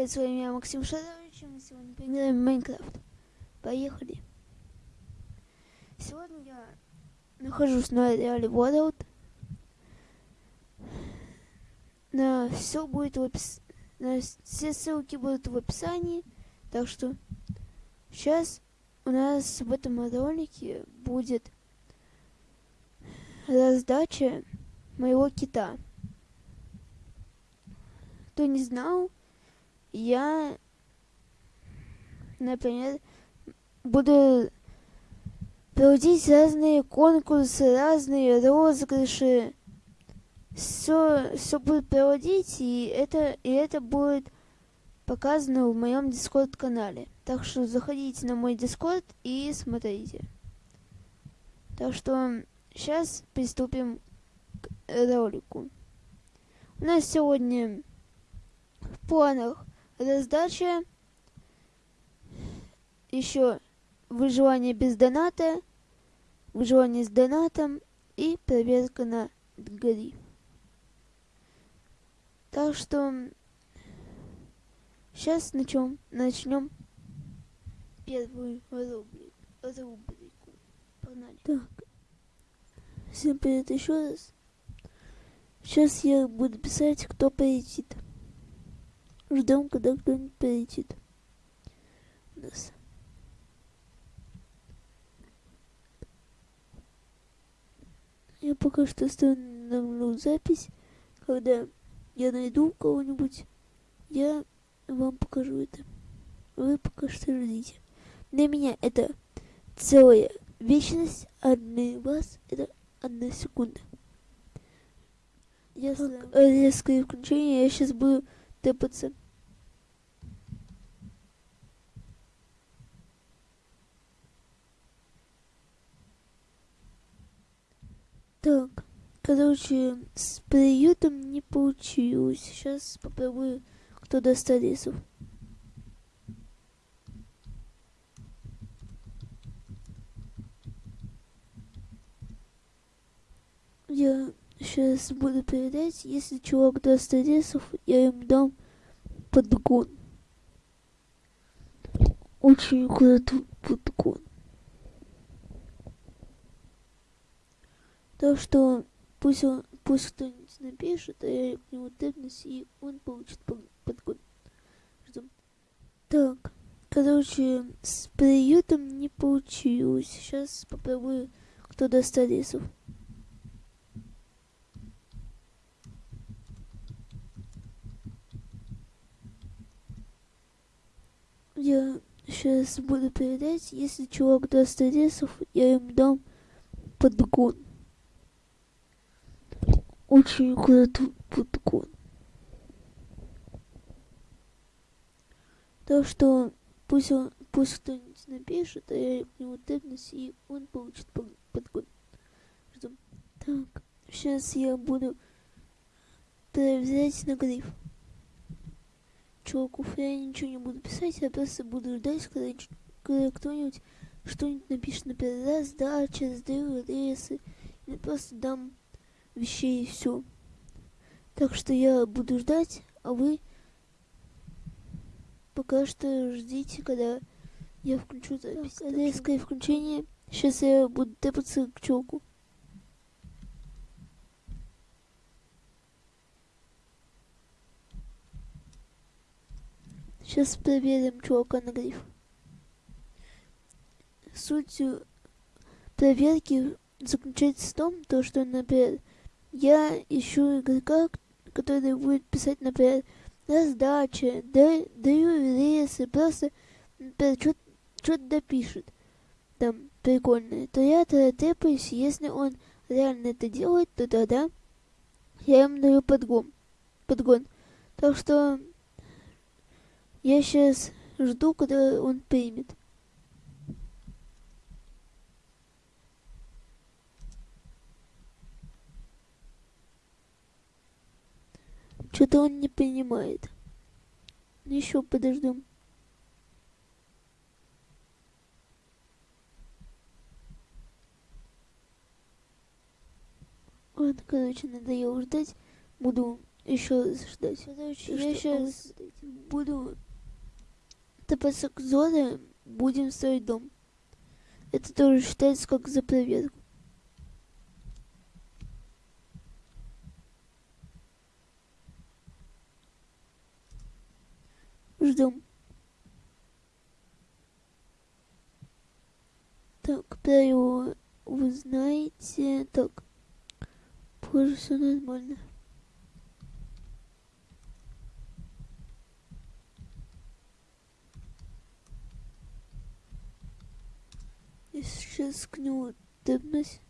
привет, с вами я, Максим Шарович, и мы сегодня поиграем в Майнкрафт. Поехали. Сегодня я нахожусь на Реале World. На все будет в описании. Все ссылки будут в описании. Так что сейчас у нас в этом ролике будет раздача моего кита. Кто не знал, я, например, буду проводить разные конкурсы, разные розыгрыши. Все, все будет проводить, и это, и это будет показано в моем дискорд канале. Так что заходите на мой дискорд и смотрите. Так что сейчас приступим к ролику. У нас сегодня в планах раздача, еще выживание без доната, выживание с донатом и проверка на гриф. Так что сейчас начнем, начнем первую рубрику. рубрику. Погнали. Так. Всем привет еще раз. Сейчас я буду писать, кто полетит. Ждем, когда кто-нибудь полетит. У нас. Я пока что остановлю запись. Когда я найду кого-нибудь, я вам покажу это. Вы пока что ждите. Для меня это целая вечность, а для вас это одна секунда. Я резкое включение, я сейчас буду тэпаться. Так, короче, с приютом не получилось. Сейчас попробую, кто даст рисов. Я сейчас буду передать, если чувак даст рисов, я им дам подгон. Очень крутой подгон. Так что пусть он, пусть кто-нибудь напишет, а я к нему тэпнусь, и он получит подгон. Ждем. Так, короче, с приютом не получилось. Сейчас попробую, кто даст рисов. Я сейчас буду передать, если чувак даст рисов, я им дам подгон очень крутой подкон. Так что пусть он, пусть кто-нибудь напишет, а я к нему тэпнусь, и он получит подкон. Ждем. Так, сейчас я буду проверять на гриф. Чуваков я ничего не буду писать, я просто буду ждать, когда, когда кто-нибудь что-нибудь напишет, например, раздача, сдаю рейсы, или просто дам вещей и все. Так что я буду ждать, а вы пока что ждите, когда я включу запись. Так, резкое включение. Сейчас я буду тэпаться к челку. Сейчас проверим чувака на гриф. Суть проверки заключается в том, то, что, например, я ищу игрока, который будет писать, например, раздача, да, даю рейсы, просто что-то допишет. Там прикольное. То я тогда тэпаюсь, если он реально это делает, то тогда я ему даю подгон. подгон. Так что я сейчас жду, когда он примет. Он не понимает. Ну, Еще подождем. Ладно, короче, надоело ждать. Буду еще ждать. Короче, я сейчас буду топаться к Зоре, будем строить дом. Это тоже считается как за проверку. Ждем. Так, правила вы знаете. Так, похоже, все нормально. Я сейчас к нему дыбнусь.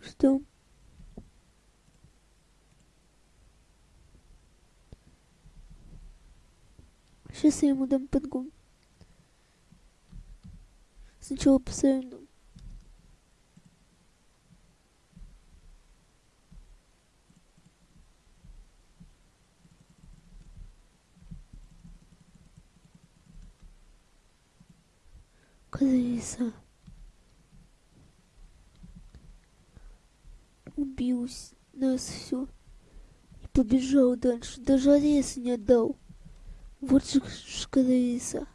Что? Сейчас я ему дам подгон. Сначала поставим дом. Крыса. Убил нас все. И побежал дальше. Даже арест не отдал. Вот же крыса.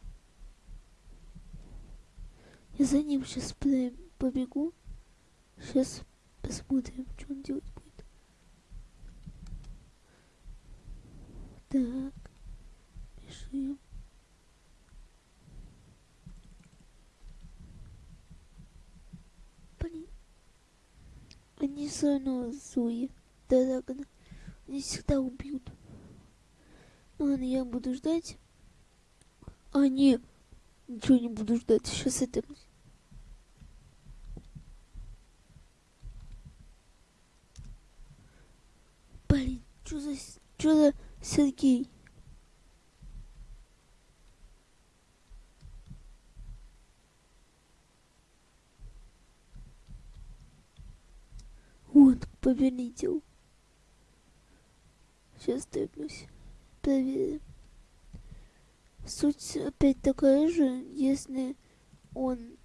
Я за ним сейчас побегу. Сейчас посмотрим, что он делать будет. Так. Блин. Они все равно злые. Дорогно. Они всегда убьют. Ладно, я буду ждать. А, не. Ничего не буду ждать. Сейчас это... Блин, что за... Что за Сергей? Вот, повелитель. Сейчас дыбнусь. Суть опять такая же, если он,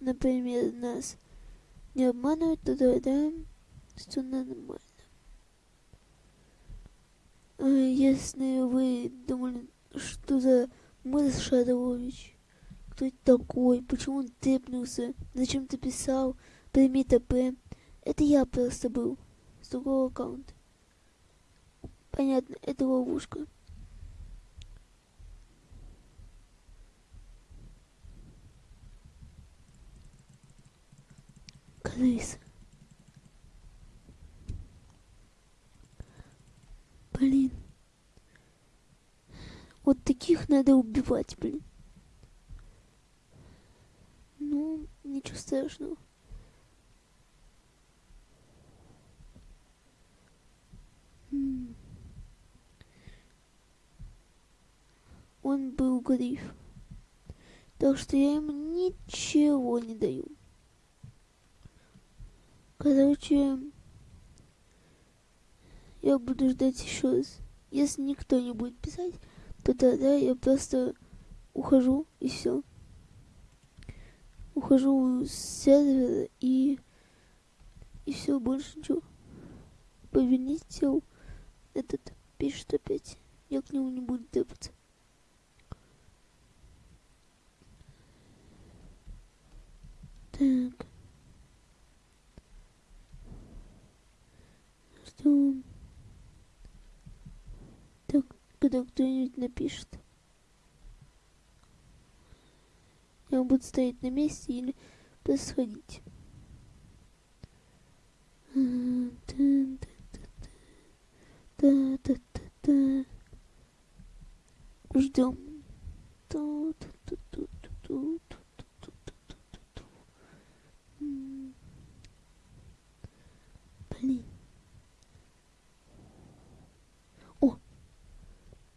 например, нас не обманывает, то тогда все нормально. А если вы думали, что за Мэр Шарович, кто это такой, почему он тэпнулся, зачем ты писал, прими ТП, это я просто был с другого аккаунта. Понятно, это ловушка. Крыса. Блин. Вот таких надо убивать, блин. Ну, ничего страшного. Он был гриф. Так что я ему ничего не даю. Короче, я буду ждать еще раз. Если никто не будет писать, то тогда я просто ухожу и все. Ухожу с сервера и и все больше ничего. Повелитель этот пишет опять. Я к нему не буду тэпаться. Так. Ждем. Так, когда кто-нибудь напишет. Я буду стоять на месте или просто сходить. Ждем. Блин.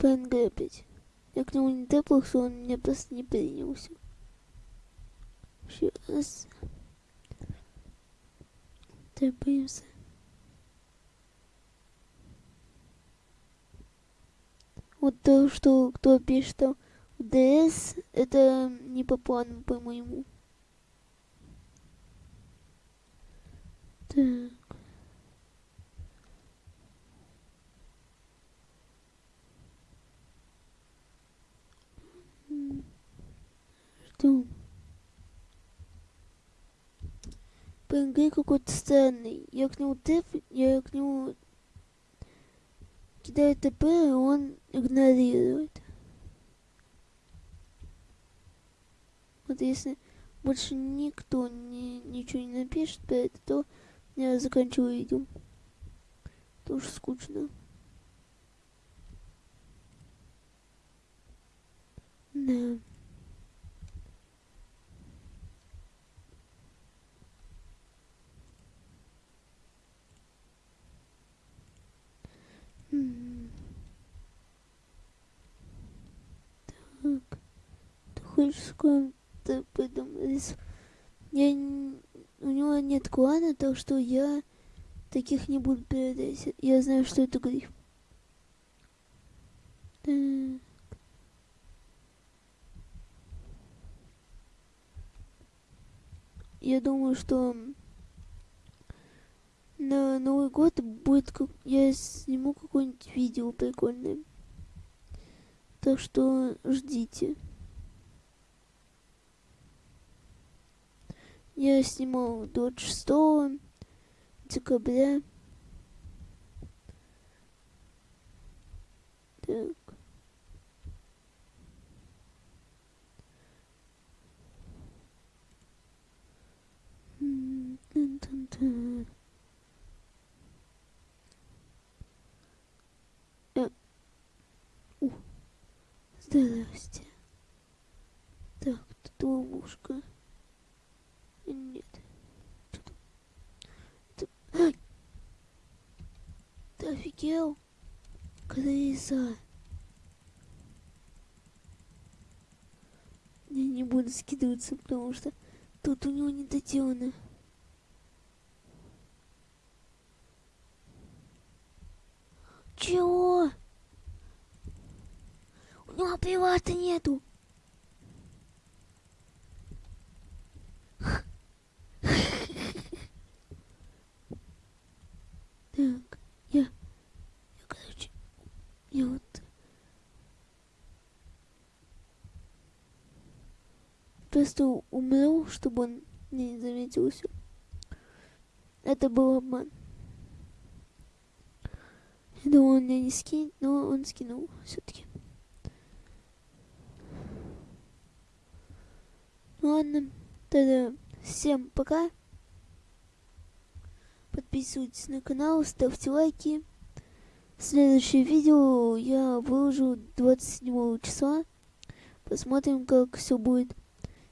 ПНГ опять. Я к нему не теплых, он меня просто не принялся. Сейчас. Добьемся. Вот то, что кто пишет там ДС, это не по плану, по-моему. Так. Что? ПНГ какой-то странный. Я к нему тэп, я к нему кидаю ТП, и он игнорирует. Вот если больше никто не, ничего не напишет про это, то я заканчиваю видео. Тоже скучно. Да. Так. Ты хочешь с кем-то придумать? Я... У него нет клана, так что я таких не буду передать. Я знаю, что это гриф. Так. Я думаю, что на Новый год будет как я сниму какое-нибудь видео прикольное. Так что ждите. Я снимал 26 декабря. Так. Здрасте. Так, тут ловушка. Нет. Ты, Ай! Ты офигел? Крыса. Я не буду скидываться, потому что тут у него не доделано. Чего? У него привата нету. Так, я, я, короче, я вот просто умру, чтобы он не заметил все. Это был обман. Я думал, он меня не скинет, но он скинул все-таки. Ладно, тогда всем пока. Подписывайтесь на канал, ставьте лайки. Следующее видео я выложу 27 числа. Посмотрим, как все будет.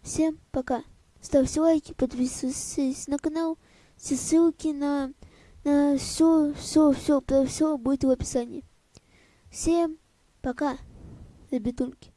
Всем пока. Ставьте лайки, подписывайтесь на канал. Все ссылки на, на все, все, все, про все будет в описании. Всем пока, ребятульки.